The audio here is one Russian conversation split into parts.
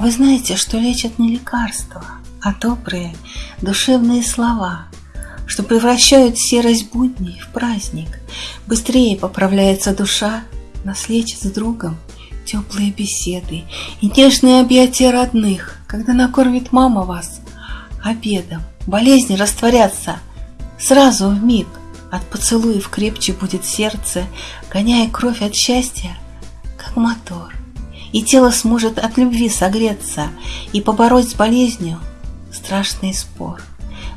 Вы знаете, что лечат не лекарства, а добрые, душевные слова, что превращают серость будней в праздник. Быстрее поправляется душа, нас лечат с другом теплые беседы и нежные объятия родных, когда накормит мама вас обедом. Болезни растворятся сразу в миг. От поцелуев крепче будет сердце, гоняя кровь от счастья, как мотор. И тело сможет от любви согреться и побороть с болезнью страшный спор.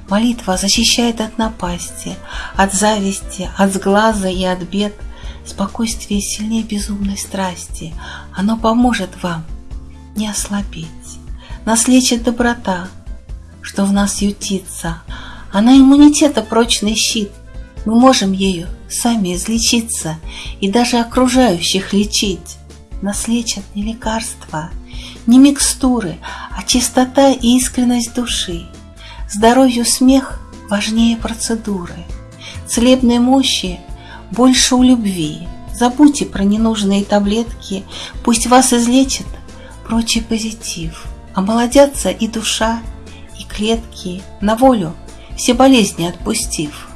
Молитва защищает от напасти, от зависти, от сглаза и от бед. Спокойствие сильнее безумной страсти. Оно поможет вам не ослабеть. Нас лечит доброта, что в нас ютится. Она иммунитета прочный щит. Мы можем ею сами излечиться и даже окружающих лечить. Нас лечат не лекарства, не микстуры, а чистота и искренность души. Здоровью смех важнее процедуры. Целебной мощи больше у любви. Забудьте про ненужные таблетки, пусть вас излечит прочий позитив. Омолодятся и душа, и клетки, на волю все болезни отпустив.